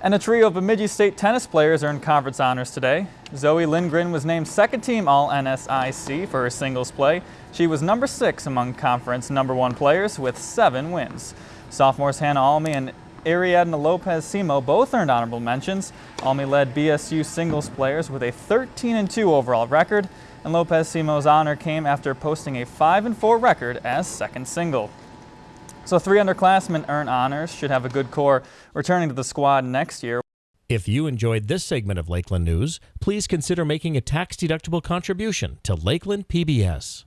And a trio of Bemidji State tennis players earned conference honors today. Zoe Lindgren was named second team All NSIC for her singles play. She was number six among conference number one players with seven wins. Sophomores Hannah Almy and Ariadna Lopez Simo both earned honorable mentions. Almy led BSU singles players with a 13-2 overall record, and Lopez Simo's honor came after posting a 5-4 record as second single. So three underclassmen earn honors, should have a good core returning to the squad next year. If you enjoyed this segment of Lakeland News, please consider making a tax-deductible contribution to Lakeland PBS.